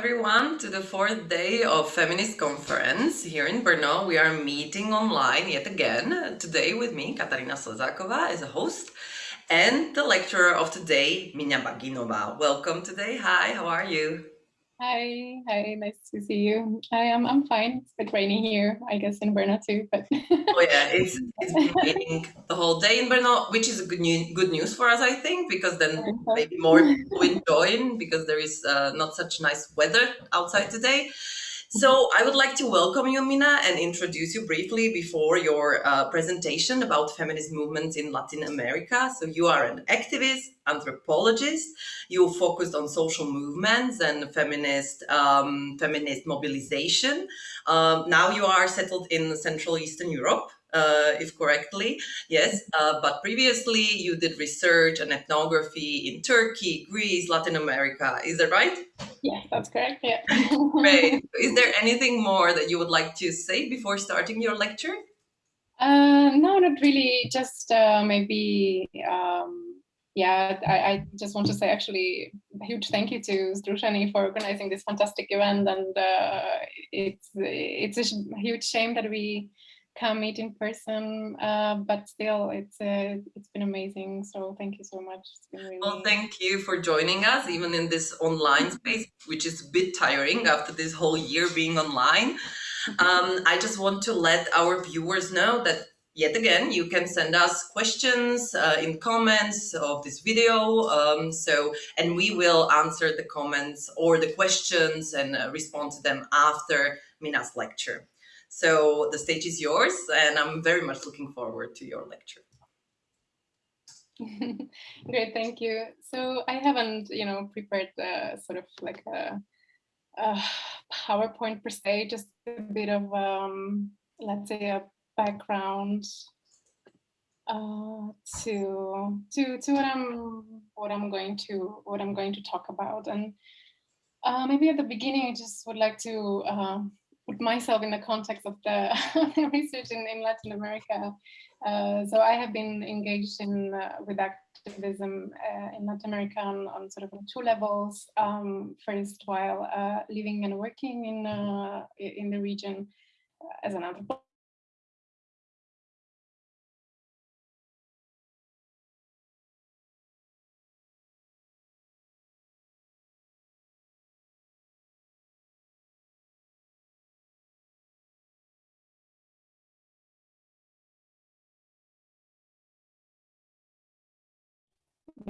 everyone to the fourth day of Feminist Conference here in Brno. We are meeting online yet again. Today with me, Katarina Slezakova as a host and the lecturer of today, Mina Baginova. Welcome today. Hi, how are you? Hi, hi, nice to see you. I am I'm fine. It's a bit rainy here, I guess in Brno too, but Oh yeah, it's it's been raining the whole day in Brno, which is a good news good news for us, I think, because then maybe more people will join because there is uh, not such nice weather outside today. So I would like to welcome you, Mina, and introduce you briefly before your uh, presentation about feminist movements in Latin America. So you are an activist, anthropologist. You focused on social movements and feminist um, feminist mobilization. Um, now you are settled in Central Eastern Europe uh, if correctly, yes. Uh, but previously you did research and ethnography in Turkey, Greece, Latin America. Is that right? Yeah, that's correct. Yeah. Great. Is there anything more that you would like to say before starting your lecture? Uh, no, not really. Just uh, maybe, um, yeah, I, I, just want to say actually a huge thank you to Združení for organizing this fantastic event. And uh, it's, it's a huge shame that we can't meet in person, uh, but still, it's uh, it's been amazing. So thank you so much. Really... Well, thank you for joining us, even in this online mm-hmm. space, which is a bit tiring after this whole year being online. Um, I just want to let our viewers know that yet again, you can send us questions uh, in comments of this video. Um, so, and we will answer the comments or the questions and uh, respond to them after Mina's lecture. So the stage is yours and I'm very much looking forward to your lecture. Great, thank you. So I haven't, you know, prepared uh, sort of like a, a, PowerPoint per se, just a bit of, um, let's say, a background uh, to to to what I'm what I'm going to what I'm going to talk about. And uh, maybe at the beginning, I just would like to uh, put myself in the context of the research in, in, Latin America. Uh, so I have been engaged in uh, with activism uh, in Latin America on, on, sort of two levels. Um, first, while uh, living and working in uh, in the region as an anthropologist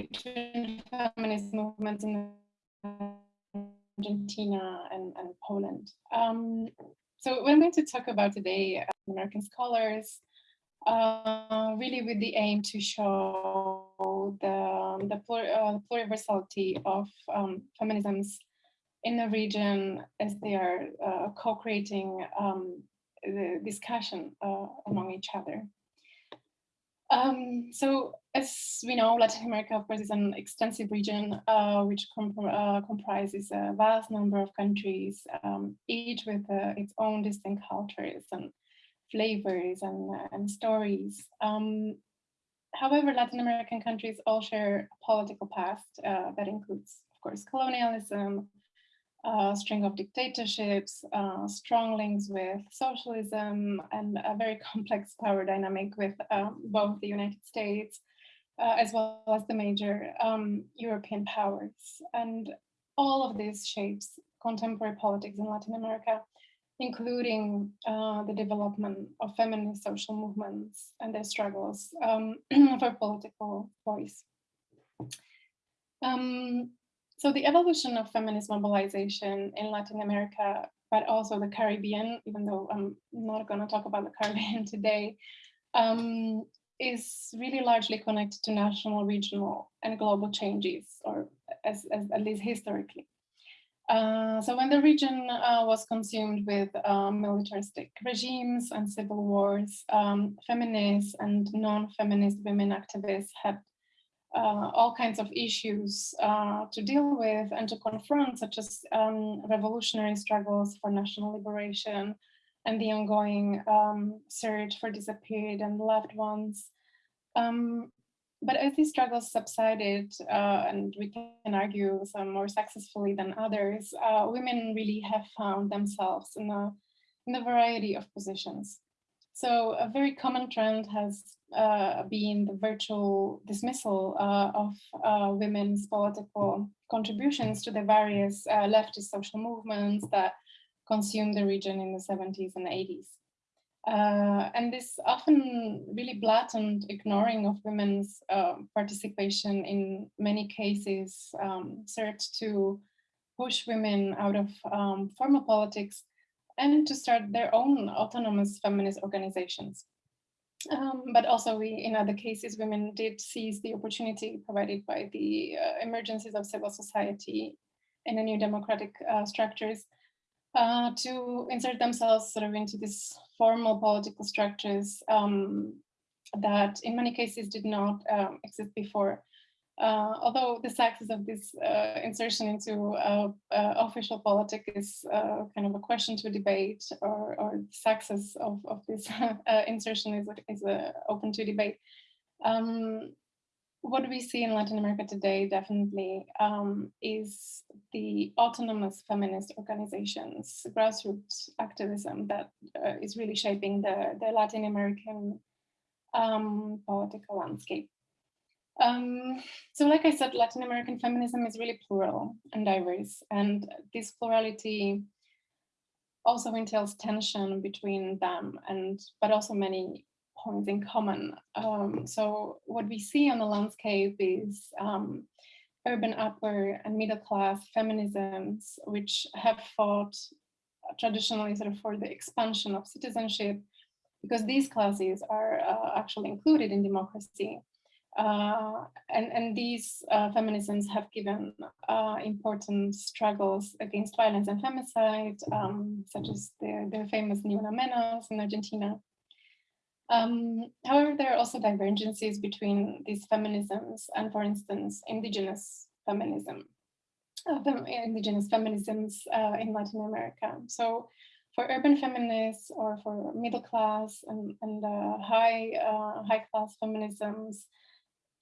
between feminist movements in Argentina and, and Poland. Um, so I'm going to talk about today American scholars, uh, really with the aim to show the, the plur uh, pluriversality of um, feminisms in the region as they are uh, co-creating um, the discussion uh, among each other. Um, so as we know, Latin America, of course, is an extensive region uh, which comp uh, comprises a vast number of countries, um, each with uh, its own distinct cultures and flavors and, and stories. Um, however, Latin American countries all share a political past uh, that includes, of course, colonialism, a string of dictatorships, uh, strong links with socialism, and a very complex power dynamic with um, both the United States uh, as well as the major um, European powers. And all of this shapes contemporary politics in Latin America, including uh, the development of feminist social movements and their struggles um, for political voice. Um, so the evolution of feminist mobilization in Latin America, but also the Caribbean, even though I'm not going to talk about the Caribbean today, um, is really largely connected to national, regional, and global changes, or as, as at least historically. Uh, so when the region uh, was consumed with uh, militaristic regimes and civil wars, um, feminist and non-feminist women activists had uh, all kinds of issues uh, to deal with and to confront, such as um, revolutionary struggles for national liberation and the ongoing um, search for disappeared and loved ones. Um, but as these struggles subsided, uh, and we can argue some more successfully than others, uh, women really have found themselves in a, in a variety of positions. So a very common trend has uh, been the virtual dismissal uh, of uh, women's political contributions to the various uh, leftist social movements that consumed the region in the 70s and 80s. Uh, and this often really blatant ignoring of women's uh, participation in many cases um, served to push women out of um, formal politics and to start their own autonomous feminist organizations. Um, but also we, in other cases, women did seize the opportunity provided by the uh, emergencies of civil society in the new democratic uh, structures uh, to insert themselves sort of into these formal political structures um, that in many cases did not um, exist before. Uh, although the success of this uh, insertion into uh, uh official politics is uh, kind of a question to debate, or, or success of, of this uh, insertion is, is open to debate. Um, what we see in Latin America today definitely um, is the autonomous feminist organizations, grassroots activism that is really shaping the, the Latin American um, political landscape. Um, so like I said, Latin American feminism is really plural and diverse. And this plurality also entails tension between them and, but also many points in common. Um, so what we see on the landscape is um, urban upper and middle class feminisms, which have fought traditionally sort of for the expansion of citizenship, because these classes are uh, actually included in democracy. Uh, and, and these uh, feminisms have given uh, important struggles against violence and femicide, um, such as the, the famous Ni Una Menos in Argentina. Um, however, there are also divergences between these feminisms and, for instance, indigenous feminism, uh, indigenous feminisms uh, in Latin America. So for urban feminists or for middle class and, and high, high class feminisms,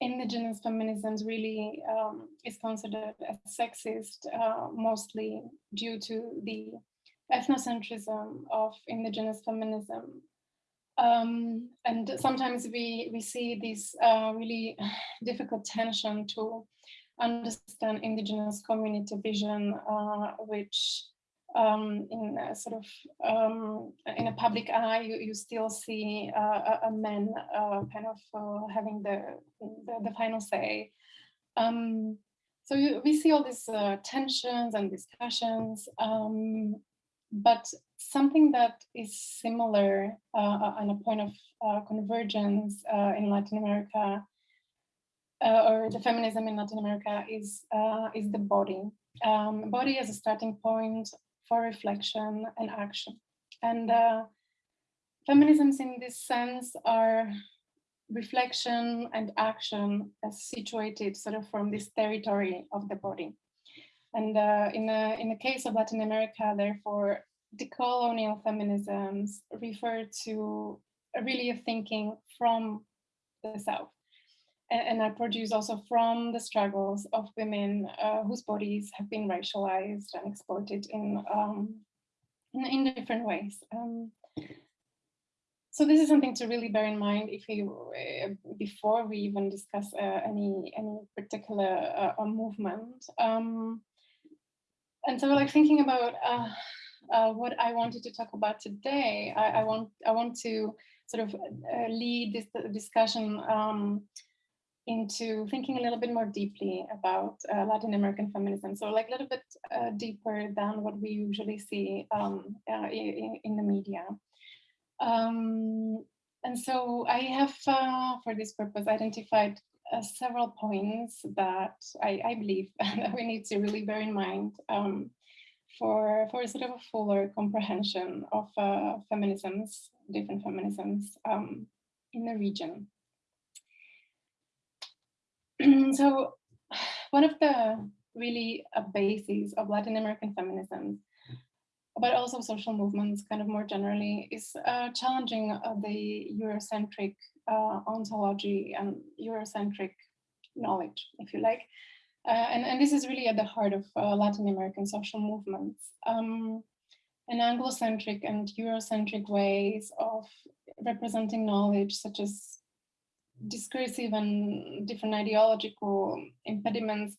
indigenous feminisms really um, is considered as sexist, uh, mostly due to the ethnocentrism of indigenous feminism. Um, and sometimes we, we see this uh, really difficult tension to understand indigenous community vision, uh, which um, in a sort of um, in a public eye, you, you still see uh, a, a man uh, kind of uh, having the, the, the final say. Um, so you, we see all these uh, tensions and discussions, um, but something that is similar uh, and a point of uh, convergence in Latin America or the feminism in Latin America is is the body. Um, body as a starting point for reflection and action. And uh, feminisms in this sense are reflection and action as situated sort of from this territory of the body. And uh, in, the, in the case of Latin America, therefore, decolonial feminisms refer to really a thinking from the South and are produced also from the struggles of women uh, whose bodies have been racialized and exploited in um, in, in, different ways. Um, so this is something to really bear in mind if you uh, before we even discuss uh, any any particular uh, movement. Um, and so, like thinking about uh, uh, what I wanted to talk about today, I, I want I want to sort of lead this discussion um, into thinking a little bit more deeply about uh, Latin American feminism. So like a little bit uh, deeper than what we usually see um, uh, in, in, the media. Um, and so I have, uh, for this purpose, identified uh, several points that I, I, believe that we need to really bear in mind um, for, for sort of a fuller comprehension of uh, feminisms, different feminisms um, in the region. so one of the really bases of Latin American feminism, but also social movements kind of more generally, is uh, challenging uh, the Eurocentric uh, ontology and Eurocentric knowledge, if you like. Uh, and, and this is really at the heart of uh, Latin American social movements. Um, and Anglocentric and Eurocentric ways of representing knowledge, such as discursive and different ideological impediments,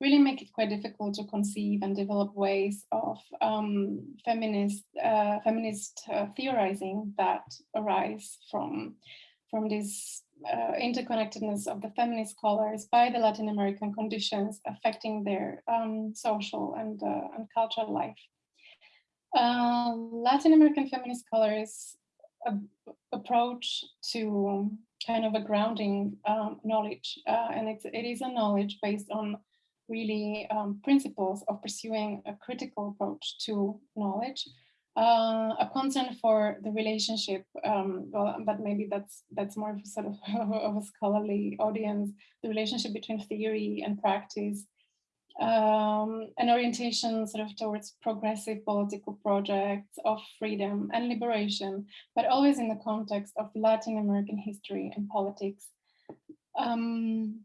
really make it quite difficult to conceive and develop ways of um, feminist, uh, feminist uh, theorizing that arise from, from this uh, interconnectedness of the feminist scholars by the Latin American conditions affecting their um, social and, uh, and cultural life. Uh, Latin American feminist scholars approach to kind of a grounding um, knowledge, uh, and it's, it is a knowledge based on really um, principles of pursuing a critical approach to knowledge, uh, a concern for the relationship, um, well, but maybe that's that's more sort of, of a scholarly audience, the relationship between theory and practice, um, an orientation sort of towards progressive political projects of freedom and liberation, but always in the context of Latin American history and politics. Um,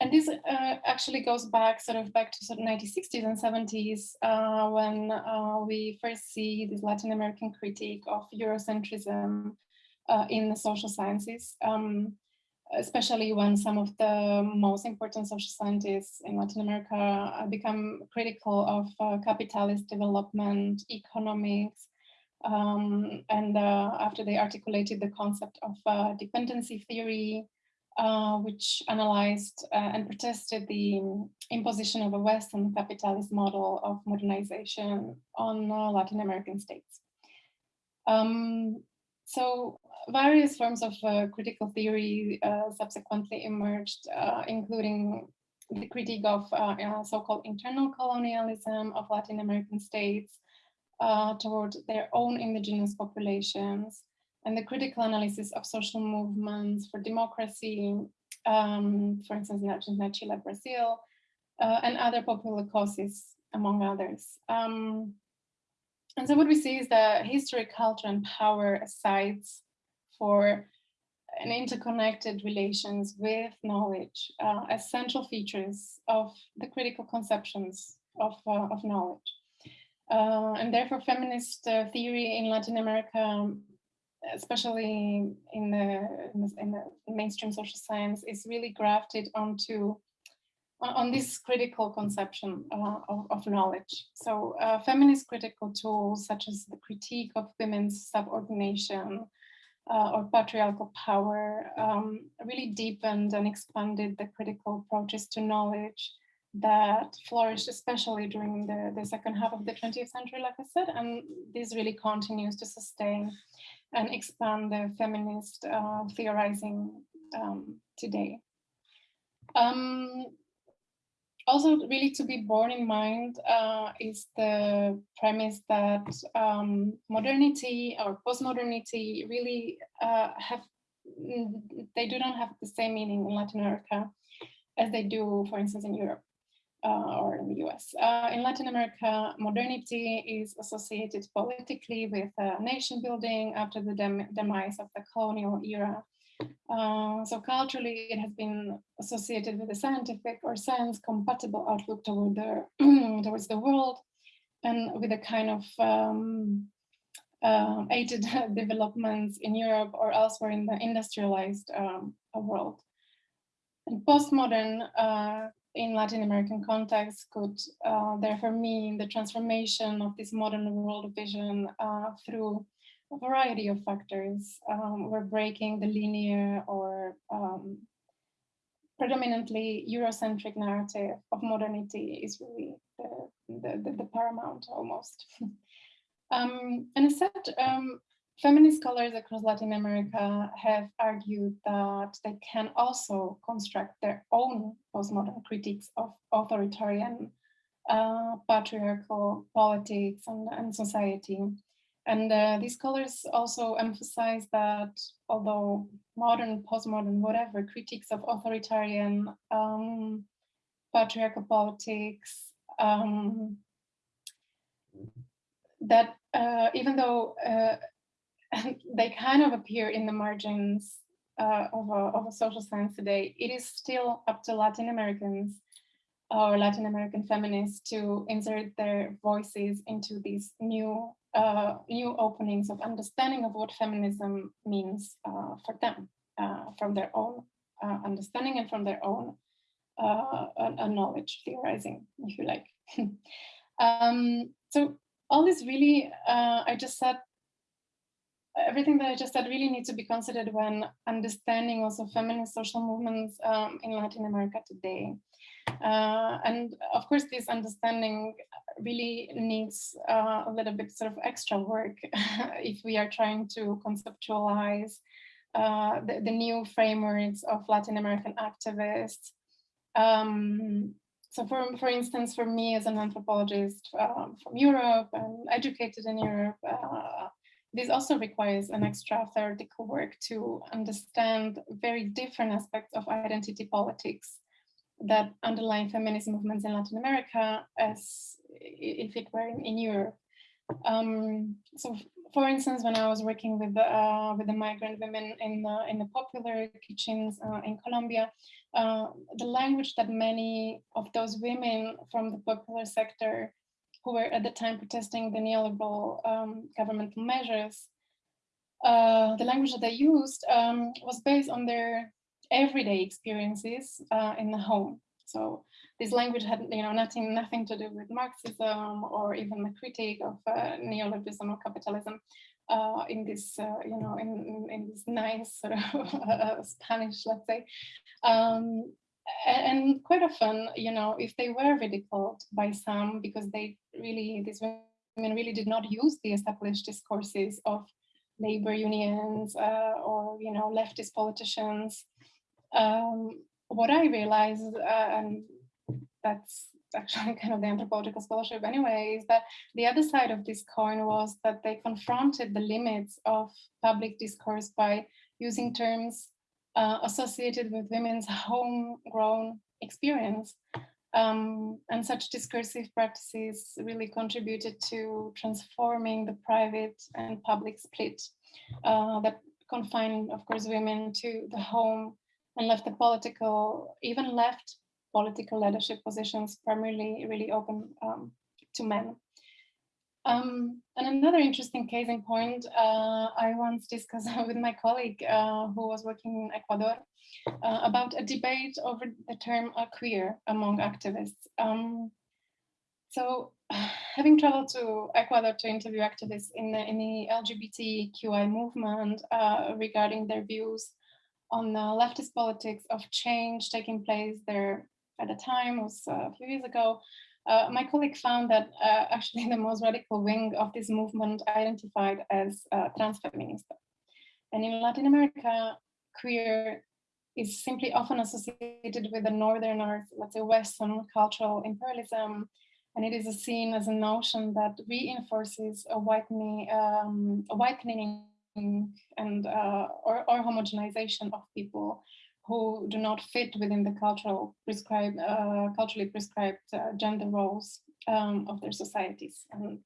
and this uh, actually goes back sort of back to sort of 1960s and 70s uh, when uh, we first see this Latin American critique of Eurocentrism uh, in the social sciences. Um, especially when some of the most important social scientists in Latin America uh, become critical of uh, capitalist development, economics, um, and uh, after they articulated the concept of uh, dependency theory, uh, which analyzed uh, and protested the imposition of a Western capitalist model of modernization on Latin American states. Um, so various forms of uh, critical theory uh, subsequently emerged, uh, including the critique of uh, uh, so-called internal colonialism of Latin American states uh, toward their own indigenous populations, and the critical analysis of social movements for democracy, um, for instance, in Argentina, Chile, Brazil, and other popular causes, among others. Um, and so what we see is that history, culture, and power as sites for an interconnected relations with knowledge uh, as central features of the critical conceptions of, uh, of knowledge. Uh, and therefore feminist uh, theory in Latin America, especially in the, in the, mainstream social science, is really grafted onto on this critical conception uh, of, of, knowledge. So uh, feminist critical tools such as the critique of women's subordination, uh, or patriarchal power um, really deepened and expanded the critical approaches to knowledge that flourished especially during the, the second half of the 20th century, like I said, and this really continues to sustain and expand the feminist uh, theorizing um, today. Um, also really to be borne in mind uh, is the premise that um, modernity or postmodernity really uh, have, they do not have the same meaning in Latin America as they do, for instance, in Europe uh, or in the US. Uh, in Latin America, modernity is associated politically with uh, nation building after the dem demise of the colonial era uh, so culturally, it has been associated with a scientific or science compatible outlook toward the, towards the world and with a kind of um, uh, aided developments in Europe or elsewhere in the industrialized um, world. And postmodern uh, in Latin American context could uh, therefore mean the transformation of this modern world vision uh, through variety of factors. Um, we're breaking the linear or um, predominantly Eurocentric narrative of modernity is really the, the, the, the paramount almost. um, and as said, um, feminist scholars across Latin America have argued that they can also construct their own postmodern critiques of authoritarian uh, patriarchal politics and, and society. And uh, these scholars also emphasize that although modern, postmodern, whatever, critiques of authoritarian um, patriarchal politics, um, that uh, even though uh, they kind of appear in the margins uh, of, a, of a social science today, it is still up to Latin Americans or Latin American feminists to insert their voices into these new uh, new openings of understanding of what feminism means uh, for them, uh, from their own uh, understanding and from their own uh, knowledge theorizing, if you like. um, so all this really, I just said, everything that I just said really needs to be considered when understanding also feminist social movements um, in Latin America today. Uh, and of course, this understanding really needs uh, a little bit sort of extra work if we are trying to conceptualize uh, the, the, new frameworks of Latin American activists. Um, so for, for instance, for me as an anthropologist um, from Europe and educated in Europe, uh, this also requires an extra theoretical work to understand very different aspects of identity politics that underlying feminist movements in Latin America as if it were in, in Europe. Um, so, for instance, when I was working with the, uh, with the migrant women in the, in the popular kitchens uh, in Colombia, uh, the language that many of those women from the popular sector who were at the time protesting the neoliberal um, governmental measures, uh, the language that they used um, was based on their everyday experiences uh, in the home. So this language had, you know, nothing, nothing to do with Marxism or even the critique of uh, neoliberalism or capitalism uh, in this, uh, you know, in, in, this nice sort of uh, Spanish, let's say. Um, and quite often, you know, if they were ridiculed by some because they really, these women really did not use the established discourses of labor unions uh, or, you know, leftist politicians, um, what I realized, uh, and that's actually kind of the anthropological scholarship anyway, is that the other side of this coin was that they confronted the limits of public discourse by using terms uh, associated with women's homegrown experience. Um, and such discursive practices really contributed to transforming the private and public split uh, that confined, of course, women to the home and left the political, even left political leadership positions primarily really open um, to men. Um, and another interesting case in point, uh, I once discussed with my colleague uh, who was working in Ecuador uh, about a debate over the term queer among activists. Um, so having traveled to Ecuador to interview activists in the, in the LGBTQI movement uh, regarding their views on leftist politics of change taking place there at the time was uh, a few years ago, uh, my colleague found that uh, actually the most radical wing of this movement identified as uh, transfeminista. And in Latin America, queer is simply often associated with the northern or let's say Western cultural imperialism. And it is seen as a notion that reinforces a whitening, um, a whitening and uh, or, or homogenization of people who do not fit within the cultural prescribed, uh, culturally prescribed uh, gender roles um, of their societies. And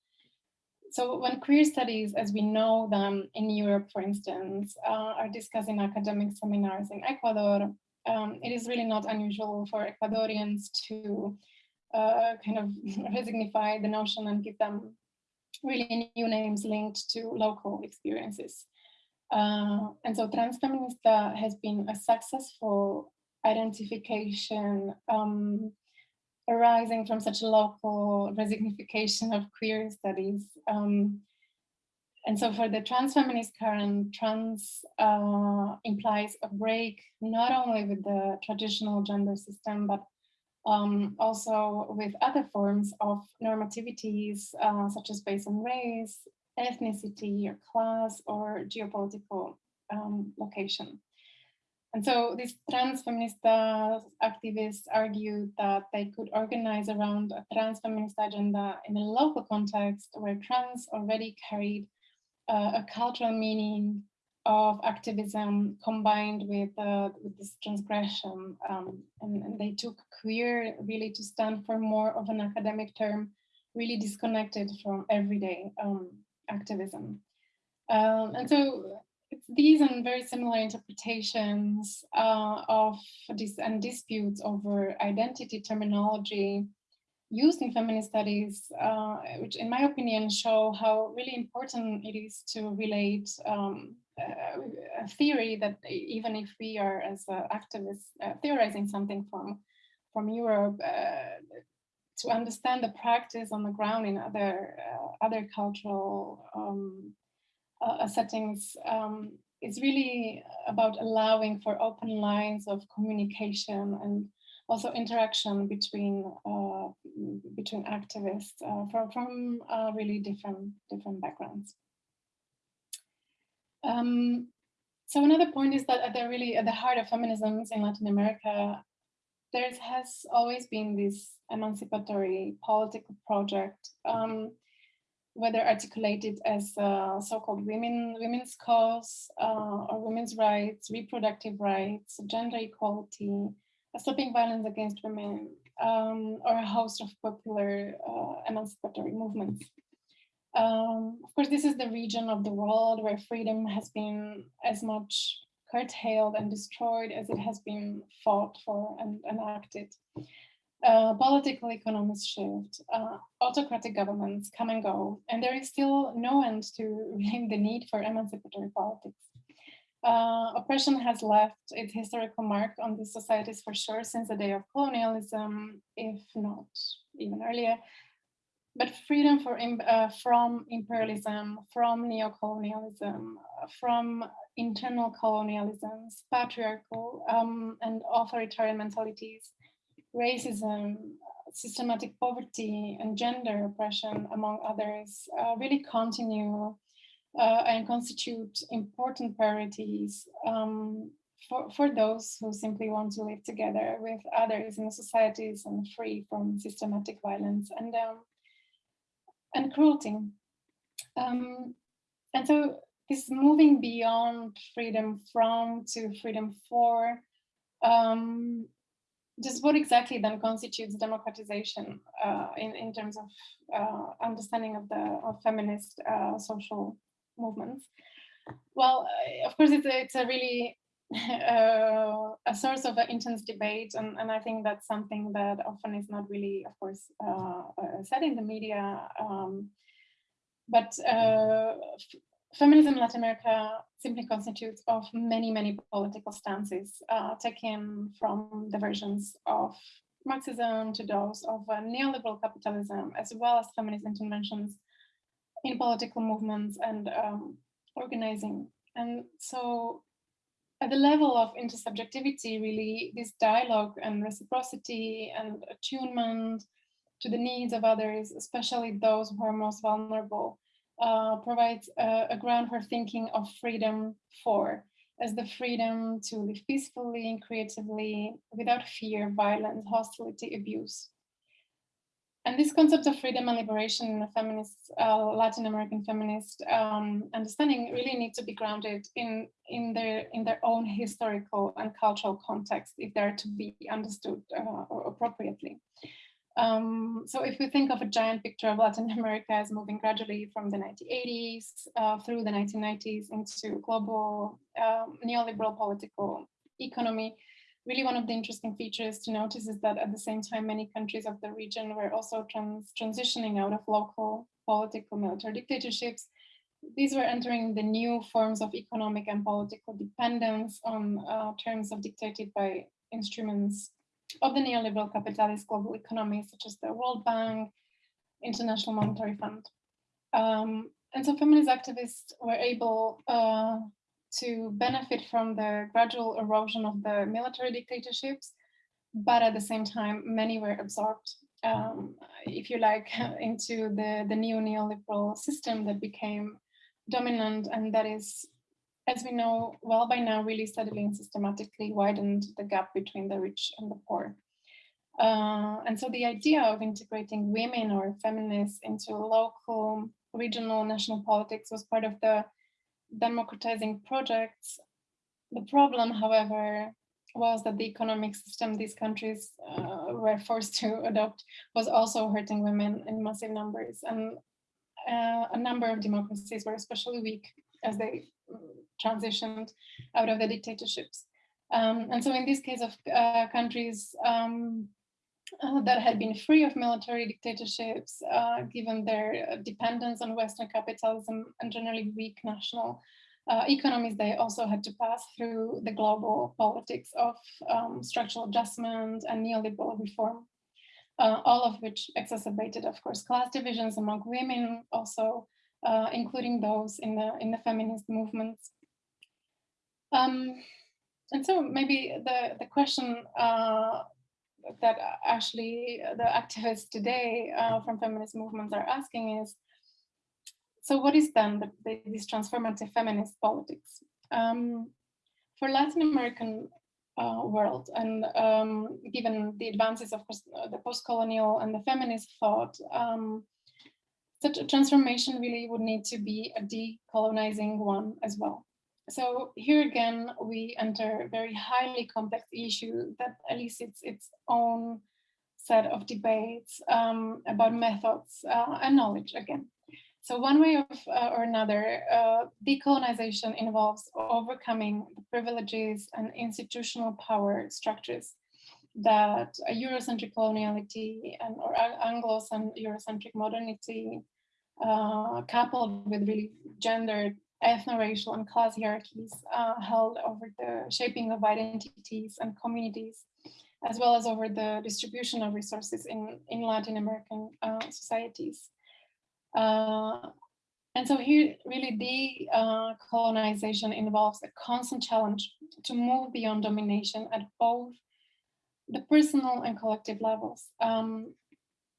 so when queer studies, as we know them in Europe, for instance, uh, are discussed in academic seminars in Ecuador, um, it is really not unusual for Ecuadorians to uh, kind of resignify the notion and give them really new names linked to local experiences. Uh, and so Transfeminista has been a successful identification um, arising from such a local resignification of queer studies. Um, and so for the transfeminist current, trans uh, implies a break not only with the traditional gender system, but um, also with other forms of normativities, uh, such as based on race, ethnicity or class or geopolitical um, location. And so these trans feminist activists argued that they could organize around a trans feminist agenda in a local context where trans already carried uh, a cultural meaning of activism combined with, uh, with this transgression. Um, and, and, they took queer really to stand for more of an academic term, really disconnected from everyday um, activism. Um, and so these and very similar interpretations uh, of this and disputes over identity terminology used in feminist studies, uh, which in my opinion show how really important it is to relate um, a theory that even if we are as activists uh, theorizing something from from Europe, uh, to understand the practice on the ground in other uh, other cultural um, uh, settings um, is really about allowing for open lines of communication and also interaction between uh, between activists uh, from from uh, really different different backgrounds. Um, so another point is that at the really at the heart of feminisms in Latin America, there has always been this emancipatory political project, um, whether articulated as uh, so-called women women's cause uh, or women's rights, reproductive rights, gender equality, stopping violence against women, um, or a host of popular uh, emancipatory movements. Um, of course, this is the region of the world where freedom has been as much curtailed and destroyed as it has been fought for and enacted. Uh, political economies shift, uh, autocratic governments come and go, and there is still no end to the need for emancipatory politics. Uh, oppression has left its historical mark on these societies for sure since the day of colonialism, if not even earlier. But freedom uh, from imperialism, from neocolonialism, from internal colonialisms, patriarchal um, and authoritarian mentalities, racism, systematic poverty, and gender oppression, among others, uh, really continue uh, and constitute important priorities um, for, for those who simply want to live together with others in societies and free from systematic violence and um, and cruelty. Um, and so this moving beyond freedom from to freedom for, um, just what exactly then constitutes democratization uh, in, in terms of uh, understanding of the of feminist uh, social movements. Well, uh, of course, it's a, it's a really uh, a source of an intense debate, and, and I think that's something that often is not really, of course, uh, uh said in the media. Um, but uh, feminism in Latin America simply constitutes of many, many political stances uh, taken from the versions of Marxism to those of neoliberal capitalism, as well as feminist interventions in political movements and um, organizing. And so at the level of intersubjectivity, really, this dialogue and reciprocity and attunement to the needs of others, especially those who are most vulnerable, uh, provides a, a, ground for thinking of freedom for, as the freedom to live peacefully and creatively without fear, violence, hostility, abuse. And this concept of freedom and liberation in a feminist, uh, Latin American feminist um, understanding really needs to be grounded in, in, their, in their own historical and cultural context if they're to be understood uh, appropriately. Um, so if we think of a giant picture of Latin America as moving gradually from the 1980s uh, through the 1990s into global um, neoliberal political economy, really one of the interesting features to notice is that at the same time, many countries of the region were also trans transitioning out of local political military dictatorships. These were entering the new forms of economic and political dependence on uh, terms of dictated by instruments of the neoliberal capitalist global economy, such as the World Bank, International Monetary Fund. Um, and so feminist activists were able uh, to benefit from the gradual erosion of the military dictatorships, but at the same time, many were absorbed, um, if you like, into the, the new neoliberal system that became dominant and that is, as we know well by now, really steadily and systematically widened the gap between the rich and the poor. Uh, and so the idea of integrating women or feminists into local, regional, national politics was part of the democratizing projects. The problem, however, was that the economic system these countries uh, were forced to adopt was also hurting women in massive numbers. And uh, a number of democracies were especially weak as they transitioned out of the dictatorships. Um, and so in this case of uh, countries um, uh, that had been free of military dictatorships, uh, given their dependence on Western capitalism and generally weak national uh, economies, they also had to pass through the global politics of um, structural adjustment and neoliberal reform, uh, all of which exacerbated, of course, class divisions among women, also uh, including those in the in the feminist movements. Um, and so maybe the the question uh, that actually the activists today uh, from feminist movements are asking is, so what is then the, the, this transformative feminist politics? Um, for Latin American uh, world and um, given the advances of uh, the post-colonial and the feminist thought, um, such a transformation really would need to be a decolonizing one as well. So here again, we enter a very highly complex issue that elicits its own set of debates um, about methods uh, and knowledge again. So one way of, uh, or another, uh, decolonization involves overcoming the privileges and institutional power structures that Eurocentric coloniality and or Anglo and Eurocentric modernity uh, coupled with really gendered ethno-racial and class hierarchies uh, held over the shaping of identities and communities, as well as over the distribution of resources in, in Latin American uh, societies. Uh, and so here really decolonization uh, involves a constant challenge to move beyond domination at both the personal and collective levels. Um,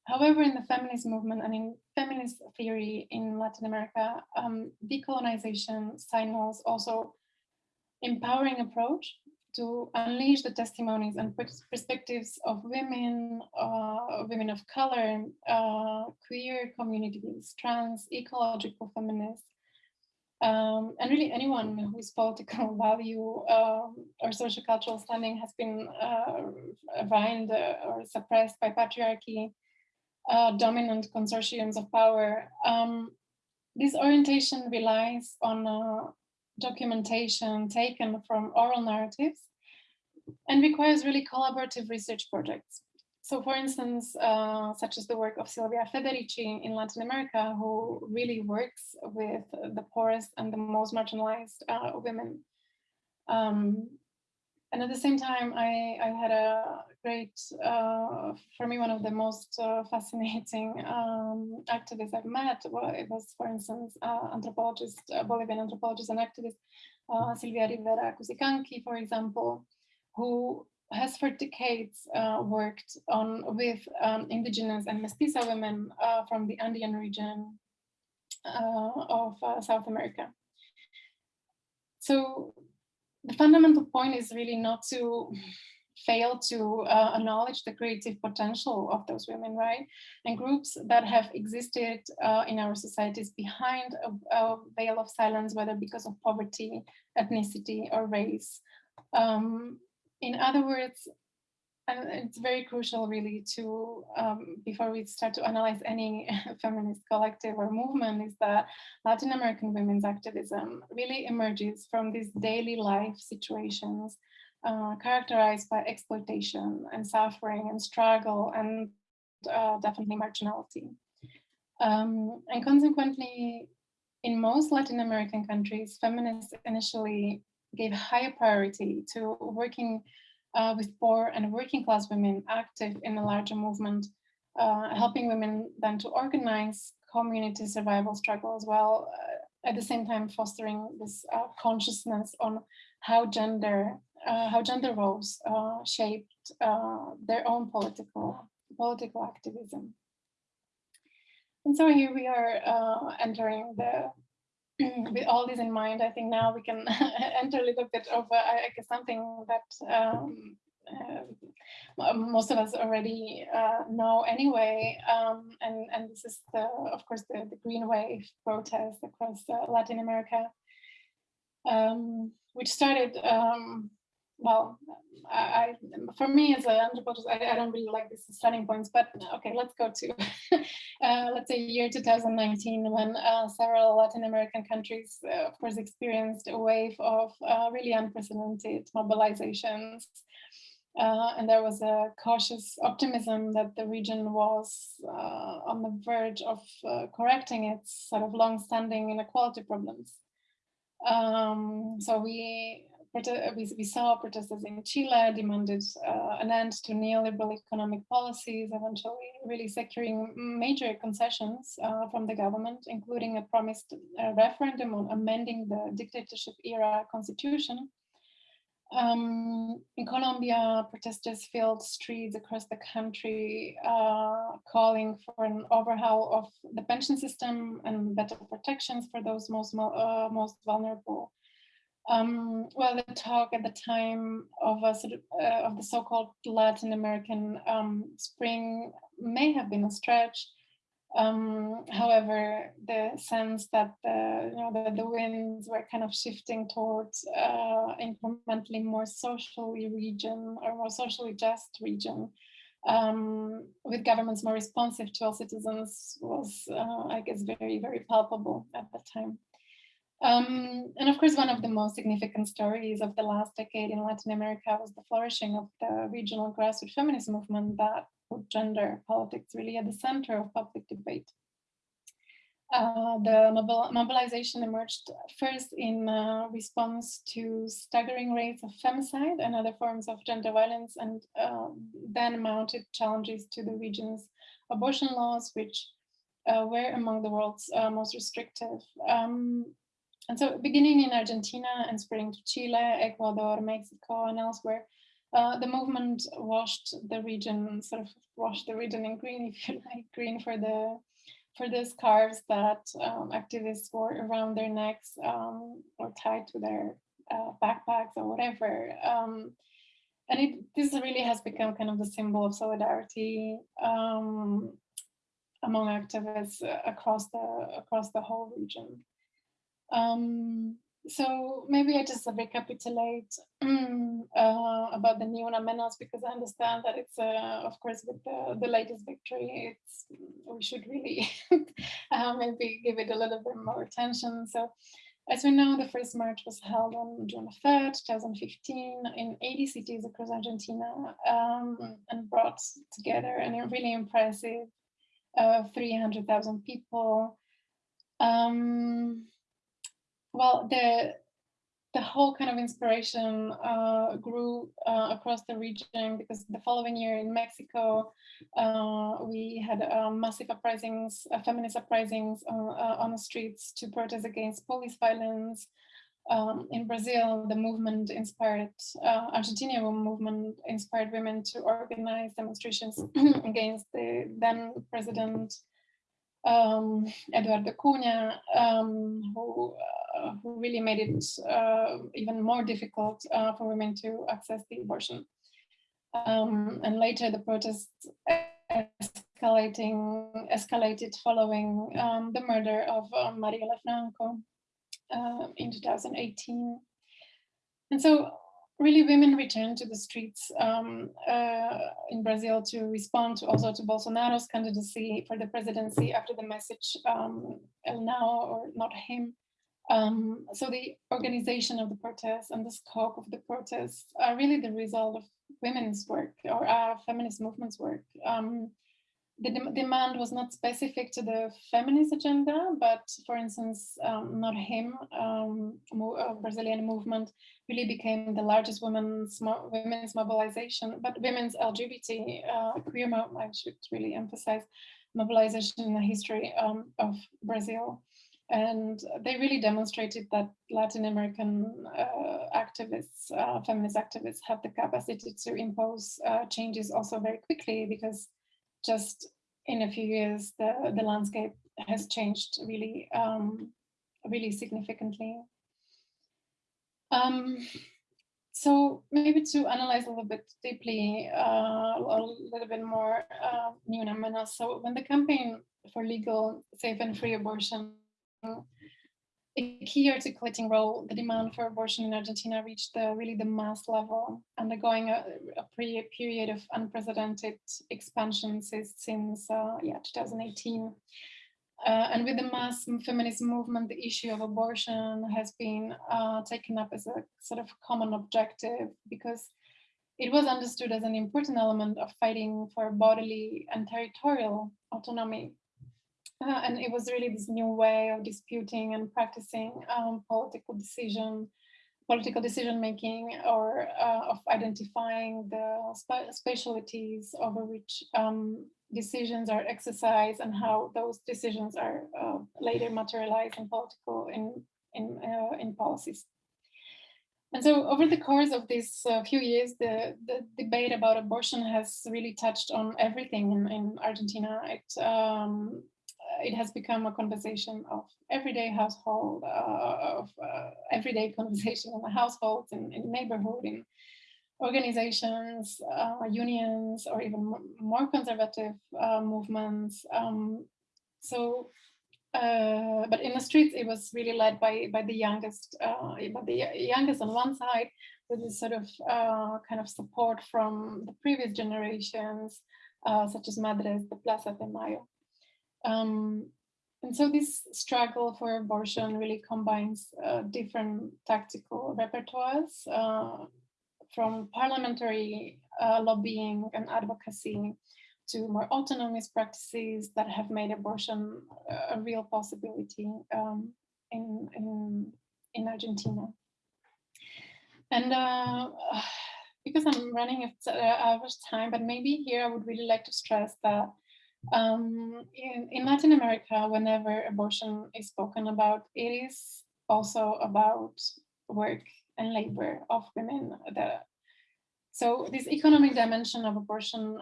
however, in the feminist movement and in feminist theory in Latin America, um, decolonization signals also empowering approach to unleash the testimonies and perspectives of women, uh, women of color, uh, queer communities, trans, ecological feminists, um, and really anyone whose political value um, or social cultural standing has been uh, uh, or suppressed by patriarchy, uh, dominant consortiums of power. Um, this orientation relies on uh, documentation taken from oral narratives and requires really collaborative research projects. So for instance, uh, such as the work of Silvia Federici in Latin America, who really works with the poorest and the most marginalized uh, women. Um, and at the same time, I, I had a great, uh, for me, one of the most uh, fascinating um, activists I've met. Well, it was, for instance, uh, anthropologist, Bolivian anthropologist and activist, uh, Silvia Rivera Cusicanqui, for example, who has for decades uh, worked on with um, indigenous and mestiza women uh, from the Andean region of South America. So the fundamental point is really not to fail to uh, acknowledge the creative potential of those women, right? And groups that have existed uh, in our societies behind a, a, veil of silence, whether because of poverty, ethnicity, or race. Um, in other words, and it's very crucial really to, um, before we start to analyze any feminist collective or movement, is that Latin American women's activism really emerges from these daily life situations uh, characterized by exploitation and suffering and struggle and uh, definitely marginality. Um, and consequently, in most Latin American countries, feminists initially gave higher priority to working uh, with poor and working class women active in a larger movement, uh, helping women then to organize community survival struggle as well, uh, at the same time fostering this consciousness on how gender, how gender roles uh, shaped their own political, political activism. And so here we are entering the with all this in mind, I think now we can enter a little bit of, uh, I guess, something that um, uh, most of us already uh, know anyway. Um, and, and this is, the, of course, the, the Green Wave protest across uh, Latin America, um, which started um, well, I, for me as an anthropologist, I, I, don't really like these starting points, but okay, let's go to, uh, let's say year 2019, when uh, several Latin American countries, uh, of course, experienced a wave of uh, really unprecedented mobilizations. Uh, and there was a cautious optimism that the region was uh, on the verge of correcting its sort of long-standing inequality problems. Um, so we we, we saw protesters in Chile demanded uh, an end to neoliberal economic policies, eventually really securing major concessions uh, from the government, including a promised uh, referendum on amending the dictatorship era constitution. Um, in Colombia, protesters filled streets across the country, uh, calling for an overhaul of the pension system and better protections for those most, uh, most vulnerable. Um, well, the talk at the time of a uh, of the so-called Latin American um, Spring may have been a stretch. Um, however, the sense that the, you know, the, the winds were kind of shifting towards uh, incrementally more socially region or more socially just region um, with governments more responsive to all citizens was, uh, I guess, very, very palpable at the time. Um, and of course, one of the most significant stories of the last decade in Latin America was the flourishing of the regional grassroots feminist movement that put gender politics really at the center of public debate. Uh, the mobil mobilization emerged first in uh, response to staggering rates of femicide and other forms of gender violence, and uh, then mounted challenges to the region's abortion laws, which uh, were among the world's uh, most restrictive. Um, and so beginning in Argentina and spreading to Chile, Ecuador, Mexico, and elsewhere, uh, the movement washed the region, sort of washed the region in green, if you like, green for the for the scarves that um, activists wore around their necks um, or tied to their uh, backpacks or whatever. Um, and it, this really has become kind of the symbol of solidarity um, among activists across the across the whole region. Um, so maybe I just recapitulate uh, about the Ni Una Menos because I understand that it's, uh, of course, with the, the latest victory, it's we should really uh, maybe give it a little bit more attention. So as we know, the first march was held on June 3rd, 2015 in 80 cities across Argentina um, and brought together a really impressive uh, 300,000 people. Um, well, the the whole kind of inspiration uh, grew uh, across the region because the following year in Mexico, uh, we had um, massive uprisings, uh, feminist uprisings on, uh, on, the streets to protest against police violence. Um, in Brazil, the movement inspired, uh, Argentinian movement inspired women to organize demonstrations against the then president um, Eduardo Cunha, um, uh, who really made it uh, even more difficult uh, for women to access the abortion. Um, and later the protests escalating, escalated following um, the murder of um, Marielle Franco uh, in 2018. And so really women returned to the streets um, uh, in Brazil to respond to also to Bolsonaro's candidacy for the presidency after the message um, now or not him um, so the organization of the protests and the scope of the protests are really the result of women's work or uh, feminist movements work. Um, the de demand was not specific to the feminist agenda, but for instance, um, Not Him, um, uh, Brazilian movement really became the largest women's, mo women's mobilization, but women's LGBT uh, queer, I should really emphasize, mobilization in the history um, of Brazil. And they really demonstrated that Latin American uh, activists, uh, feminist activists have the capacity to impose uh, changes also very quickly because just in a few years, the, the landscape has changed really, um, really significantly. Um, so maybe to analyze a little bit deeply, uh, a little bit more uh, Ni Una So when the campaign for legal, safe and free abortion a key articulating role, the demand for abortion in Argentina reached the, really the mass level, undergoing a, a period of unprecedented expansion since, since uh, yeah, 2018. Uh, and with the mass feminist movement, the issue of abortion has been uh, taken up as a sort of common objective because it was understood as an important element of fighting for bodily and territorial autonomy uh, and it was really this new way of disputing and practicing um, political decision, political decision making, or uh, of identifying the spe specialties over which um, decisions are exercised and how those decisions are uh, later materialized in political in in uh, in policies. And so over the course of these uh, few years, the, the debate about abortion has really touched on everything in, in Argentina. It um, it has become a conversation of everyday household, uh, of uh, everyday conversation in the households, in, in neighborhood, in organizations, uh, unions, or even more conservative uh, movements. Um, so, uh, but in the streets, it was really led by by the youngest, uh, by the youngest on one side, with this sort of kind of support from the previous generations, such as Madres de Plaza de Mayo. Um, and so this struggle for abortion really combines uh, different tactical repertoires uh, from parliamentary uh, lobbying and advocacy to more autonomous practices that have made abortion a real possibility um, in, in, in Argentina. And uh, because I'm running out of time, but maybe here I would really like to stress that um, in, in Latin America, whenever abortion is spoken about, it is also about work and labor of women. So this economic dimension of abortion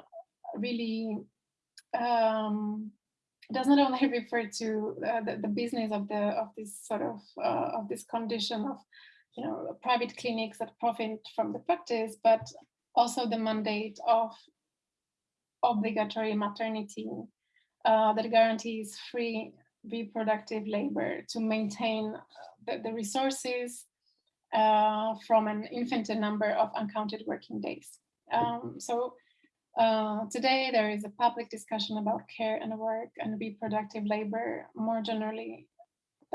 really um, does not only refer to uh, the, the, business of the of this sort of uh, of this condition of you know private clinics that profit from the practice, but also the mandate of obligatory maternity uh, that guarantees free reproductive labor to maintain the, the resources uh, from an infinite number of uncounted working days. Um, so uh, today there is a public discussion about care and work and reproductive labor more generally,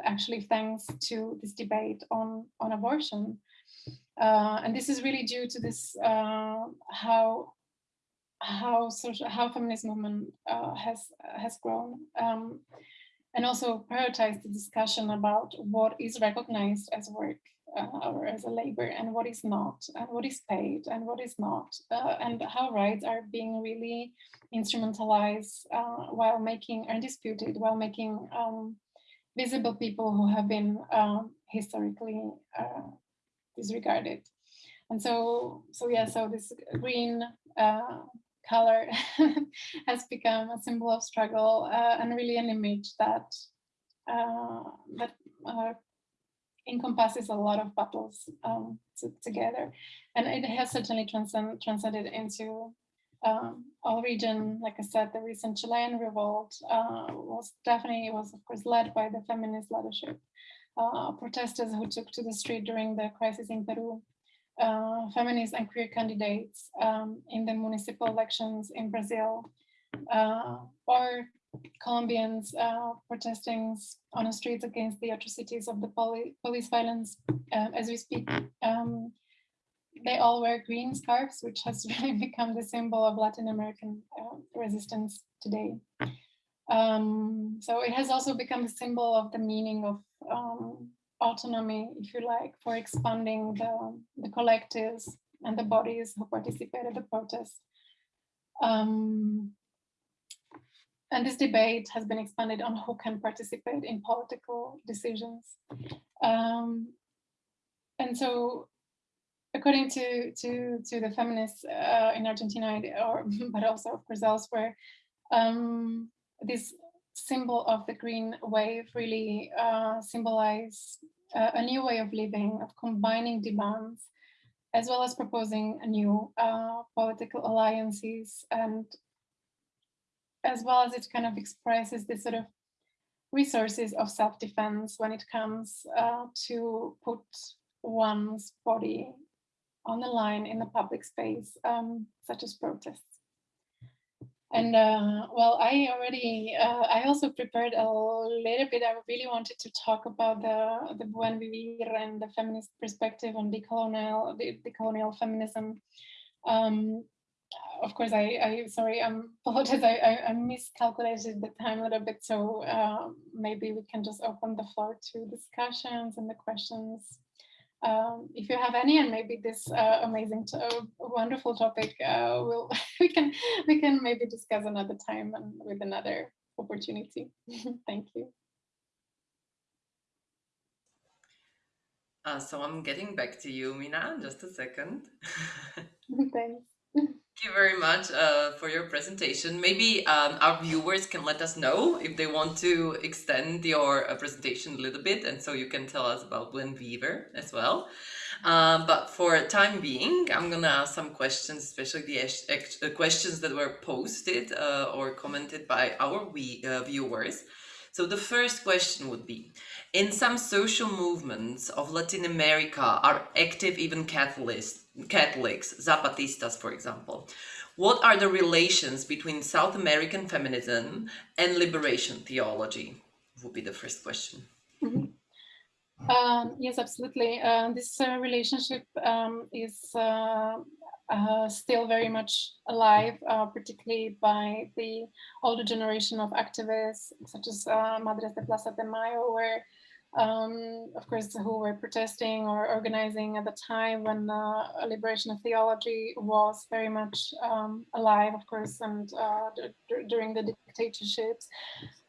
actually thanks to this debate on, on abortion. Uh, and this is really due to this, uh, how how social how feminist movement uh, has has grown um, and also prioritize the discussion about what is recognized as work uh, or as a labor and what is not and what is paid and what is not uh, and how rights are being really instrumentalized uh, while making undisputed while making um, visible people who have been um, historically uh, disregarded. And so so yeah so this green uh, color has become a symbol of struggle uh, and really an image that uh, that uh, encompasses a lot of battles um, to, together. And it has certainly transcend, transcended into um, all region. Like I said, the recent Chilean revolt uh, was definitely, was of course led by the feminist leadership. Uh, protesters who took to the street during the crisis in Peru uh, feminist and queer candidates um, in the municipal elections in Brazil, uh, or Colombians uh, protesting on the streets against the atrocities of the poli police violence um, as we speak. Um, they all wear green scarves, which has really become the symbol of Latin American uh, resistance today. Um, so it has also become a symbol of the meaning of um, autonomy, if you like, for expanding the, the collectives and the bodies who participated in the protest. Um, and this debate has been expanded on who can participate in political decisions. Um, and so according to, to, to the feminists uh, in Argentina, or, but also of course elsewhere, um, this symbol of the green wave really uh, symbolize uh, a new way of living, of combining demands, as well as proposing new uh, political alliances and as well as it kind of expresses this sort of resources of self-defense when it comes uh, to put one's body on the line in the public space, um, such as protests. And uh, well, I already, uh, I also prepared a little bit. I really wanted to talk about the the Buen Vivir and the feminist perspective on decolonial, the decolonial feminism. Um, of course, I, I sorry, I'm apologize. I, I, I, miscalculated the time a little bit, so uh, maybe we can just open the floor to discussions and the questions. Um, if you have any, and maybe this uh, amazing, to, wonderful topic, uh, we'll we can we can maybe discuss another time and with another opportunity. Thank you. Uh, so I'm getting back to you, Mina, in just a second. Thanks. Thank you very much uh, for your presentation. Maybe um, our viewers can let us know if they want to extend your uh, presentation a little bit, and so you can tell us about Buen Vivir as well. Um, but for time being, I'm gonna ask some questions, especially the uh, questions that were posted uh, or commented by our we, uh, viewers. So the first question would be, in some social movements of Latin America are active even Catholics, Catholics, Zapatistas, for example. What are the relations between South American feminism and liberation theology? Would be the first question. Mm -hmm. um, yes, absolutely. Uh, this uh, relationship um, is uh, uh, still very much alive, uh, particularly by the older generation of activists, such as uh, Madres de Plaza de Mayo, where um, of course, who were protesting or organizing at the time when the liberation of theology was very much um, alive, of course, and uh, during the dictatorships.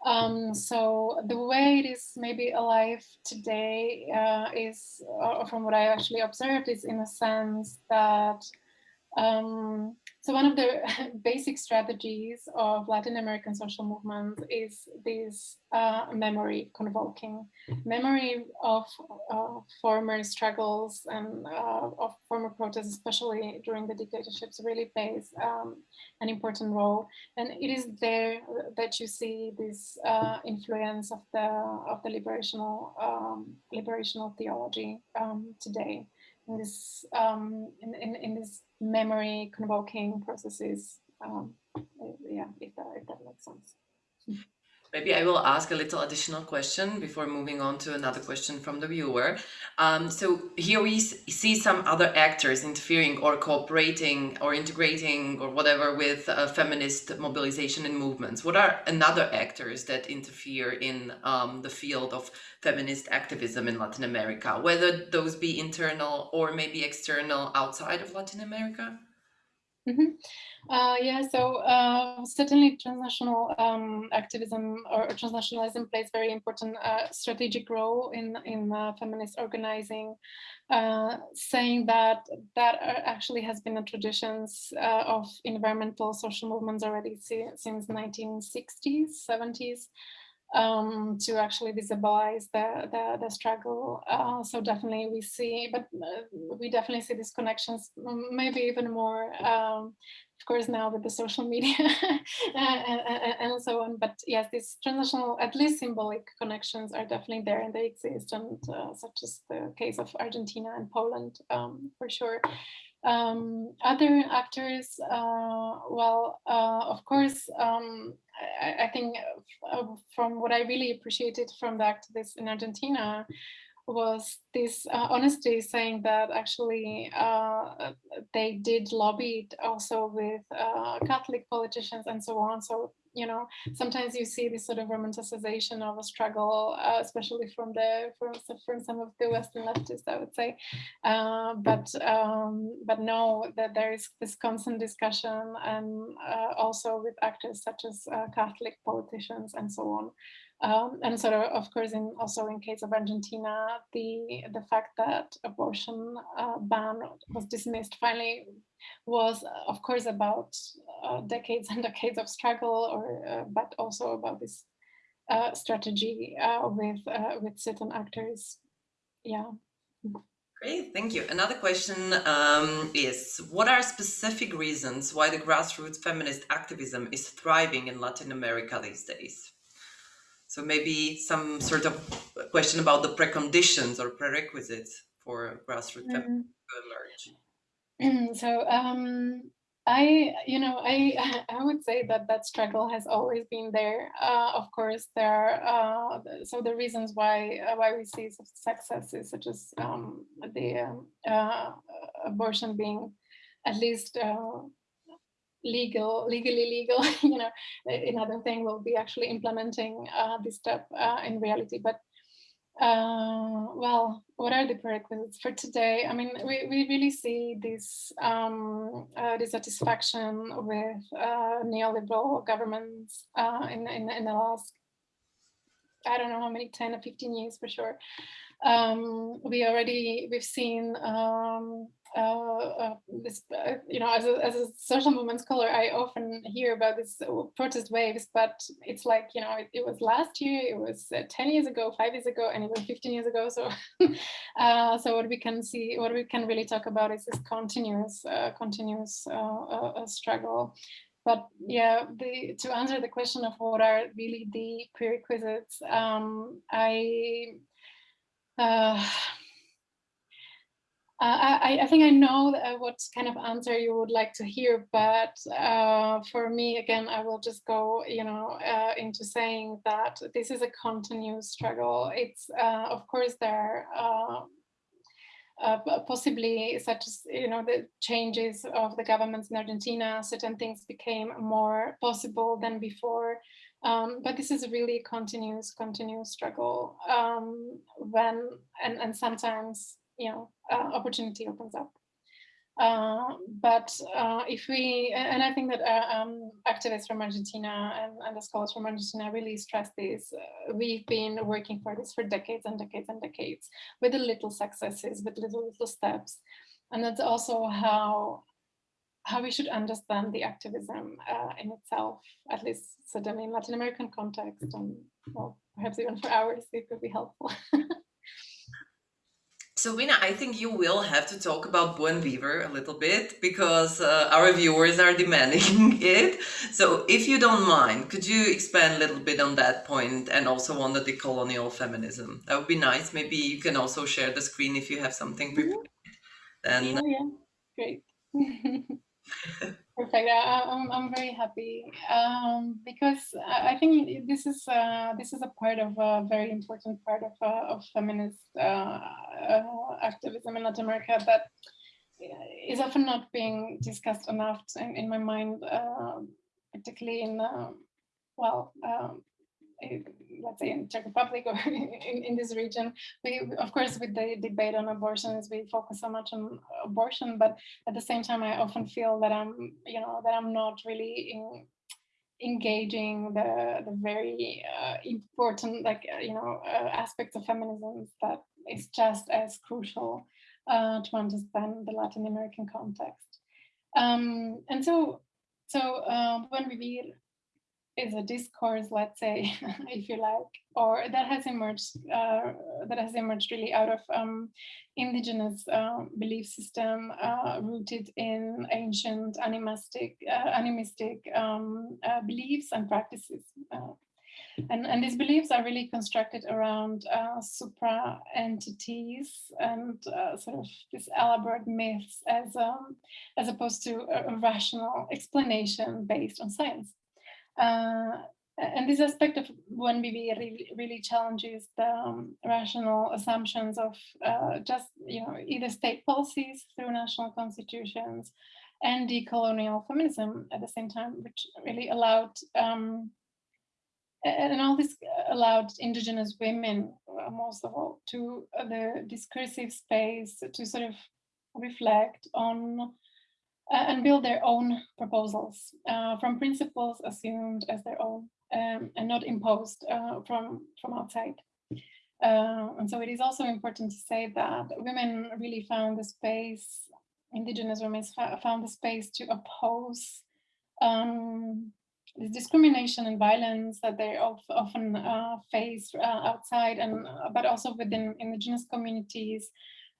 Um, so the way it is maybe alive today uh, is, uh, from what I actually observed, is in a sense that um, so one of the basic strategies of Latin American social movements is this uh, memory convoking, memory of uh, former struggles and uh, of former protests, especially during the dictatorships, really plays um, an important role. And it is there that you see this uh, influence of the of the liberational um, liberational theology um, today in this um, in, in, in this memory convoking processes. Um, yeah, if that, if that makes sense. Maybe I will ask a little additional question before moving on to another question from the viewer. Um, so here we see some other actors interfering or cooperating or integrating or whatever with uh, feminist mobilization and movements. What are another actors that interfere in um, the field of feminist activism in Latin America, whether those be internal or maybe external outside of Latin America? Mm -hmm. Uh, yeah, so uh, certainly transnational um, activism or, transnationalism plays very important uh, strategic role in in uh, feminist organizing, uh, saying that that actually has been a traditions uh, of environmental social movements already since 1960s, 70s um, to actually visibilize the, the, the struggle. Uh, so definitely we see, but we definitely see these connections, maybe even more, um, of course, now with the social media and, and, and, so on. But yes, these transnational, at least symbolic connections are definitely there and they exist, and uh, such as the case of Argentina and Poland, um, for sure. Um, other actors, uh, well, uh, of course, um, I, I, think uh, from what I really appreciated from the activists in Argentina was this uh, honesty saying that actually uh, they did lobby it also with uh, Catholic politicians and so on. So you know, sometimes you see this sort of romanticization of a struggle, uh, especially from the from, from some of the Western leftists, I would say. Uh, but um, but no, that there is this constant discussion, and uh, also with actors such as Catholic politicians and so on. Um, and sort of, of course, in also in case of Argentina, the the fact that abortion uh, ban was dismissed finally was, of course, about uh, decades and decades of struggle, or uh, but also about this uh, strategy uh, with uh, with certain actors. Yeah. Great, thank you. Another question um, is, what are specific reasons why the grassroots feminist activism is thriving in Latin America these days? So maybe some sort of question about the preconditions or prerequisites for grassroots mm -hmm. so um, I, you know, I I would say that that struggle has always been there. Uh, of course, there are uh, so the reasons why uh, why we see successes such as um, the um, uh, abortion being at least uh, legal, legally legal. you know, another thing will be actually implementing uh, this step in reality. But uh, well, what are the prerequisites for today? I mean, we, we really see this um, uh, dissatisfaction with uh, neoliberal governments uh, in, in, in the last, I don't know how many, 10 or 15 years for sure. Um, we already, we've seen um, uh, uh, this, uh, you know, as a, as a social movement scholar, I often hear about these protest waves, but it's like, you know, it, it was last year, it was 10 years ago, five years ago, and even 15 years ago. So, so what we can see, what we can really talk about is this continuous, continuous struggle. But yeah, the, to answer the question of what are really the prerequisites, um, I uh, uh, I, I, think I know uh, what kind of answer you would like to hear, but uh, for me, again, I will just go, you know, uh, into saying that this is a continuous struggle. It's, uh, of course, there are uh, possibly such as, you know, the changes of the governments in Argentina, certain things became more possible than before. Um, but this is a really continuous, continuous struggle um, when, and, and sometimes you know, uh, opportunity opens up. Uh, but uh, if we, and I think that uh, um, activists from Argentina and, and, the scholars from Argentina really stress this, uh, we've been working for this for decades and decades and decades with the little successes, with little, little steps. And that's also how how we should understand the activism uh, in itself, at least certainly in Latin American context, and well, perhaps even for ours, it could be helpful. So Wina, I think you will have to talk about Buen Vivir a little bit because uh, our viewers are demanding it. So if you don't mind, could you expand a little bit on that point and also on the decolonial feminism? That would be nice. Maybe you can also share the screen if you have something mm-hmm. prepared. Then... Oh, yeah, great. Perfect. I, am I'm, I'm very happy um, because I think this is uh, this is a part of a very important part of uh, of feminist uh, uh activism in Latin America that is often not being discussed enough in, in my mind, uh, particularly in uh, well um, let's say in Czech Republic or in, in this region, we, of course, with the debate on abortions, we focus so much on abortion, but at the same time, I often feel that I'm, you know, that I'm not really in, engaging the, the very uh, important, like, uh, you know, uh, aspects of feminism that is just as crucial uh, to understand the Latin American context. Um, and so, so um, when we is a discourse, let's say, if you like, or that has emerged uh, that has emerged really out of um, indigenous uh, belief system uh, rooted in ancient animistic uh, animistic um, uh, beliefs and practices. Uh, and, and these beliefs are really constructed around supra entities and sort of these elaborate myths as um, as opposed to a rational explanation based on science. Uh, and this aspect of Buen Vivir really, really challenges the um, rational assumptions of uh, just, you know, either state policies through national constitutions and decolonial feminism at the same time, which really allowed, um, and all this allowed indigenous women, uh, most of all, to uh, the discursive space to sort of reflect on and build their own proposals uh, from principles assumed as their own um, and not imposed uh, from, from outside. Uh, and so it is also important to say that women really found the space, indigenous women found the space to oppose um, this discrimination and violence that they often uh, face uh, outside and but also within indigenous communities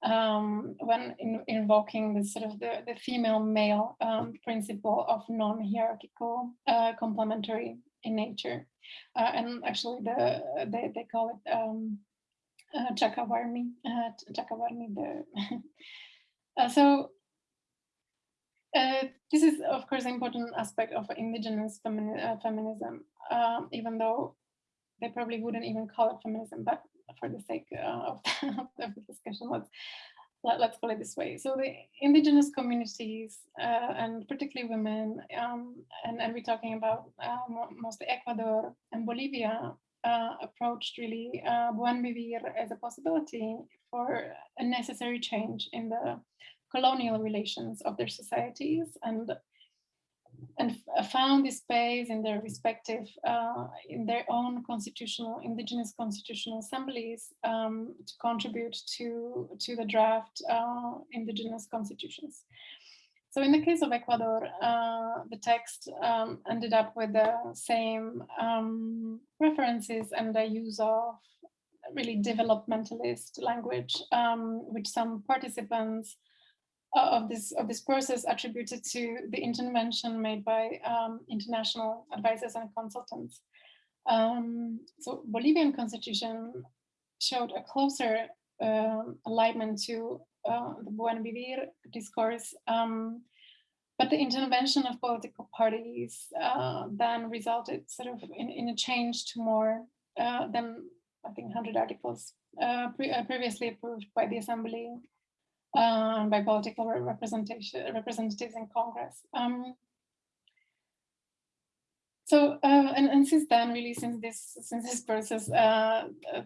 um, when in, invoking the sort of the, the female male um, principle of non-hierarchical uh, complementary in nature. Uh, and actually the, they, they call it um, uh, Chachawarmi, uh, Chachawarmi. The uh, so uh, this is of course an important aspect of indigenous femini uh, feminism, um, even though they probably wouldn't even call it feminism, but for the sake of, the, discussion, let's let, us call it this way. So the indigenous communities uh, and particularly women, um, and, and we're talking about uh, mostly Ecuador and Bolivia, uh, approached really uh, Buen Vivir as a possibility for a necessary change in the colonial relations of their societies and and found this space in their respective, uh, in their own constitutional, indigenous constitutional assemblies um, to contribute to, to the draft uh, indigenous constitutions. So in the case of Ecuador, uh, the text um, ended up with the same um, references and the use of really developmentalist language, um, which some participants of this of this process attributed to the intervention made by um, international advisors and consultants. Um, so Bolivian constitution showed a closer uh, alignment to uh, the Buen Vivir discourse, um, but the intervention of political parties uh, then resulted sort of in, in a change to more uh, than I think 100 articles uh, uh, previously approved by the assembly um, by political representation representatives in Congress. Um, so uh, and, and since then, really, since this since this process, uh, uh,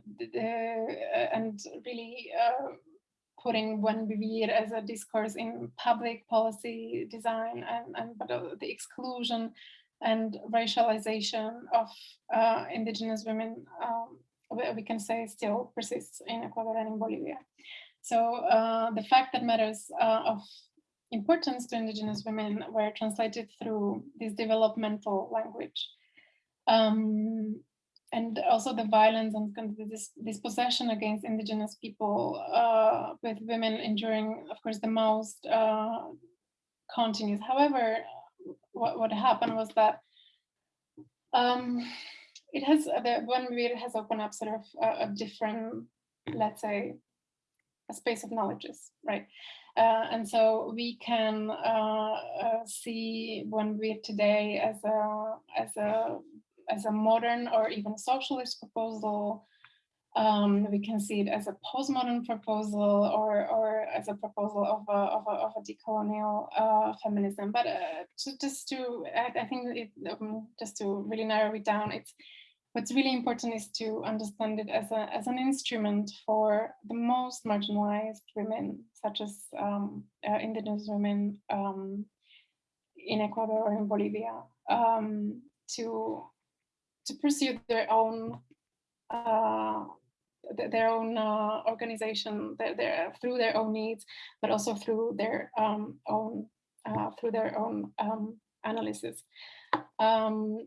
and really uh, putting Buen Vivir as a discourse in public policy design and and but uh, the exclusion and racialization of uh, indigenous women, um, we, we can say still persists in Ecuador and in Bolivia. So uh, the fact that matters uh, of importance to indigenous women were translated through this developmental language. Um, and also the violence and this dispossession against indigenous people uh, with women enduring, of course, the most uh, continues. However, what, what happened was that um, it has, the one it has opened up sort of a, a different, let's say, a space of knowledges, right? Uh, and so we can uh, uh, see Buen Vivir today as a as a as a modern or even socialist proposal. Um, we can see it as a postmodern proposal or or as a proposal of a of a, of a decolonial uh, feminism. But uh, just to I, I think it, um, just to really narrow it down, it's what's really important is to understand it as, a, as an instrument for the most marginalized women, such as um, uh, indigenous women um, in Ecuador or in Bolivia, um, to, to pursue their own uh, their own uh, organization their, their, through their own needs, but also through their um, own uh, through their own um, analysis. Um,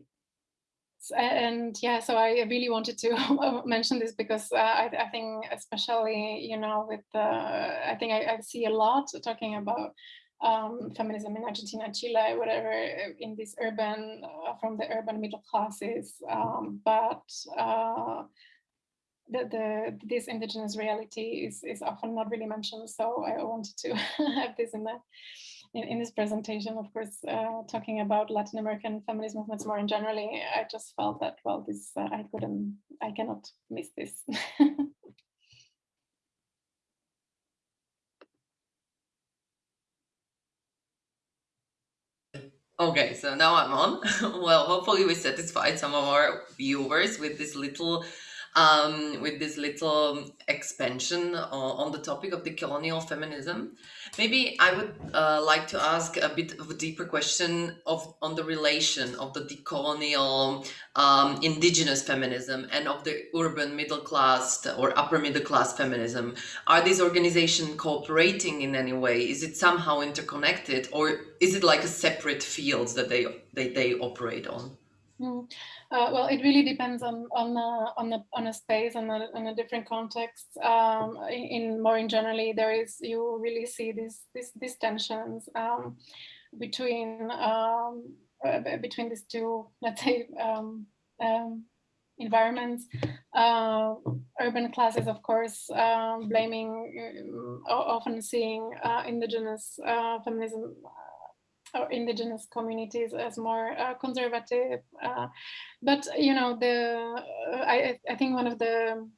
and yeah, so I really wanted to mention this because uh, I, I, think especially, you know, with the, I think I, I see a lot talking about um, feminism in Argentina, Chile, whatever, in this urban, uh, from the urban middle classes, um, but uh, the, the, this indigenous reality is, is often not really mentioned, so I wanted to have this in there in, in this presentation, of course, uh, talking about Latin American feminist movements more in generally, I just felt that, well, this, uh, I couldn't, I cannot miss this. Okay, so now I'm on. well, hopefully we satisfied some of our viewers with this little um, with this little expansion on the topic of the colonial feminism. Maybe I would uh, like to ask a bit of a deeper question of on the relation of the decolonial um, indigenous feminism and of the urban middle class or upper middle class feminism. Are these organizations cooperating in any way? Is it somehow interconnected or is it like a separate fields that they, they, they operate on? Mm. Uh, well, it really depends on on uh, on the on a space and a, a different context. Um, in, more in generally, there is you really see these these, these tensions um, between um, uh, between these two, let's say, um, um, environments. Uh, urban classes, of course, uh, blaming, uh, often seeing uh, indigenous feminism or indigenous communities as more conservative. but, you know, the I, I think one of the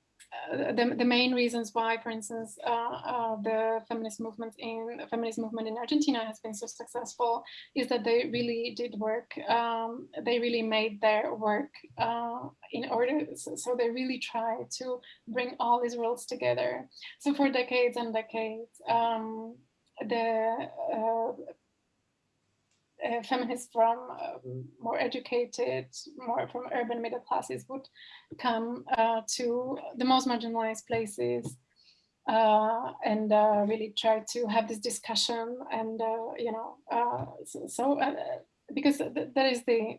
uh, the, the main reasons why, for instance, uh, uh, the feminist movement in feminist movement in Argentina has been so successful is that they really did work. Um, they really made their work uh, in order. So, so, they really tried to bring all these worlds together. So for decades and decades, um, the uh, uh, feminists from uh, more educated, more from urban middle classes would come uh, to the most marginalized places uh, and uh, really try to have this discussion and, uh, you know, so, so because th that is the,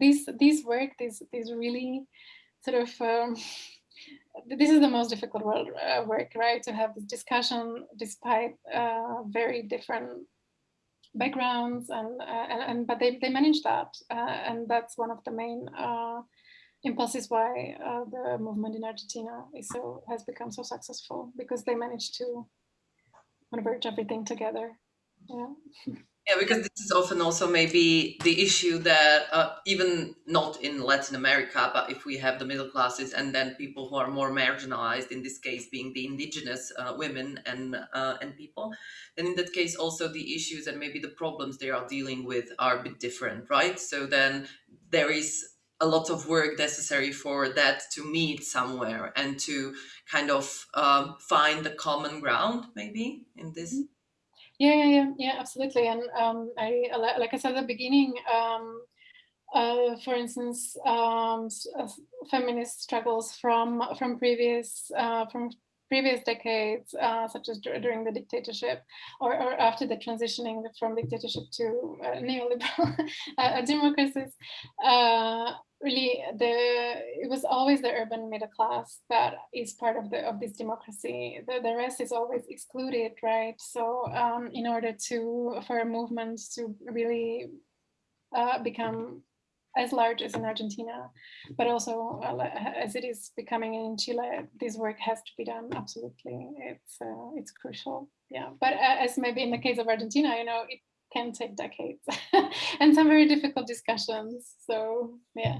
this, this work, this, this really sort of, um, this is the most difficult world, work, right? To have this discussion despite very different backgrounds and, uh, and, and, but they, they manage that uh, and that's one of the main uh, impulses why the movement in Argentina is so has become so successful because they managed to converge everything together. Yeah Yeah, because this is often also maybe the issue that uh, even not in Latin America, but if we have the middle classes and then people who are more marginalized, in this case being the indigenous uh, women and uh, and people, then in that case also the issues and maybe the problems they are dealing with are a bit different, right? So then there is a lot of work necessary for that to meet somewhere and to kind of um, find the common ground maybe in this. Mm -hmm yeah, yeah, yeah, yeah, absolutely. And um, I, like I said at the beginning, um, uh, for instance, um, uh, feminist struggles from from previous uh, from previous decades, uh, such as during the dictatorship or, or, after the transitioning from dictatorship to uh, neoliberal uh, democracies, really the it was always the urban middle class that is part of the of this democracy the, the rest is always excluded right so um, in order to for a movement to really uh, become as large as in Argentina, but also uh, as it is becoming in Chile, this work has to be done. Absolutely, it's uh, it's crucial. Yeah, but uh, as maybe in the case of Argentina, you know, it can take decades and some very difficult discussions. So yeah.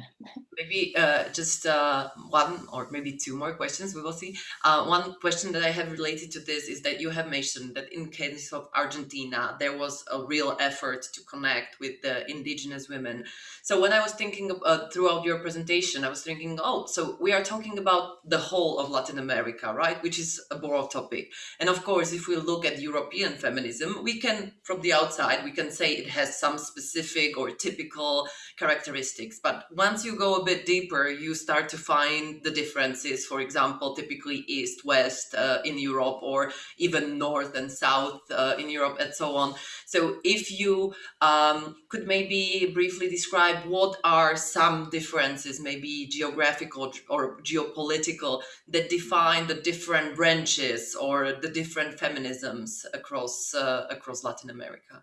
Maybe uh, just uh, one or maybe two more questions, we will see. Uh, one question that I have related to this is that you have mentioned that in case of Argentina, there was a real effort to connect with the indigenous women. So when I was thinking of, uh, throughout your presentation, I was thinking, oh, so we are talking about the whole of Latin America, right? Which is a broad topic. And of course, if we look at European feminism, we can, from the outside, we can say it has some specific or typical characteristics. But once you go a bit deeper, you start to find the differences, for example, typically east, west uh, in Europe, or even north and south uh, in Europe and so on. So if you um, could maybe briefly describe what are some differences, maybe geographical or geopolitical, that define the different branches or the different feminisms across, uh, across Latin America?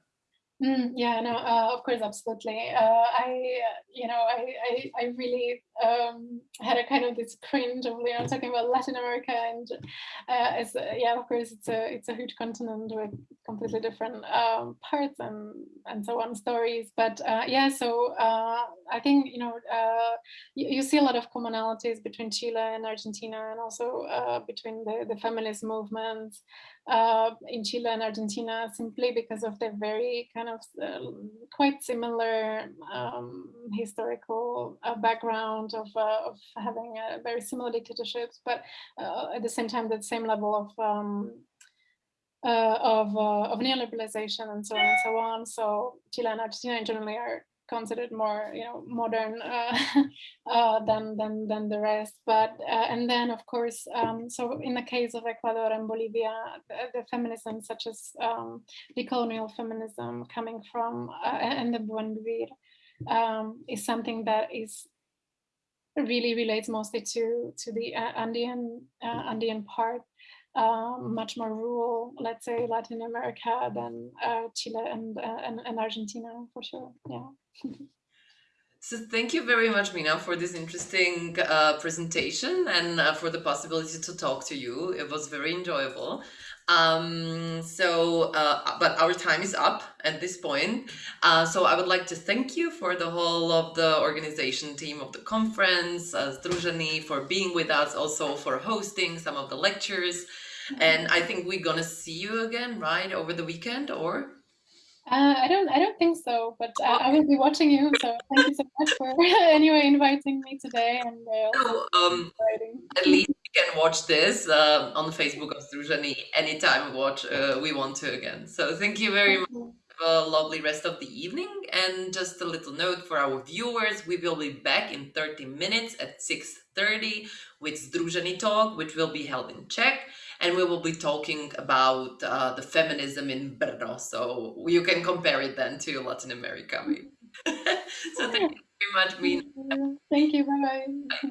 Mm, yeah, no, uh, of course, absolutely. Uh, I, you know, I, I, I really um, had a kind of this cringe of, you know, talking about Latin America and uh, uh, yeah, of course, it's a, it's a huge continent with completely different um, parts and, and so on stories. But uh, yeah, so uh, I think, you know, you, you, see a lot of commonalities between Chile and Argentina and also between the, the feminist movements uh, in Chile and Argentina simply because of their very kind of uh, quite similar um, historical uh, background of, uh, of having very similar dictatorships, but uh, at the same time, the same level of um, uh, of, of neoliberalization and so on and so on. So Chile and Argentina generally are considered more you know modern uh, uh, than than than the rest but uh, and then of course um, so in the case of Ecuador and Bolivia the, the feminism such as um, decolonial feminism coming from uh, and the Buen Vivir um, is something that is really relates mostly to to the uh, Andean uh, Andean part um, much more rural, let's say Latin America than uh, Chile and, uh, and, and Argentina for sure. Yeah. So thank you very much, Mina, for this interesting uh, presentation and uh, for the possibility to talk to you. It was very enjoyable. Um, so, uh, but our time is up at this point. Uh, so I would like to thank you for the whole of the organization team of the conference, uh, for being with us, also for hosting some of the lectures. And I think we're gonna see you again, right, over the weekend, or? Uh, I don't. I don't think so. But uh, I will be watching you. So thank you so much for anyway inviting me today. And uh, um, at least you can watch this uh, on the Facebook of Združení anytime we watch uh, we want to again. So thank you very much. Have a lovely rest of the evening. And just a little note for our viewers: we will be back in 30 minutes at 6:30 with Združení Talk, which will be held in Czech and we will be talking about uh, the feminism in Brno. So you can compare it then to Latin America. so thank you very much, Mina. Thank you. Bye bye.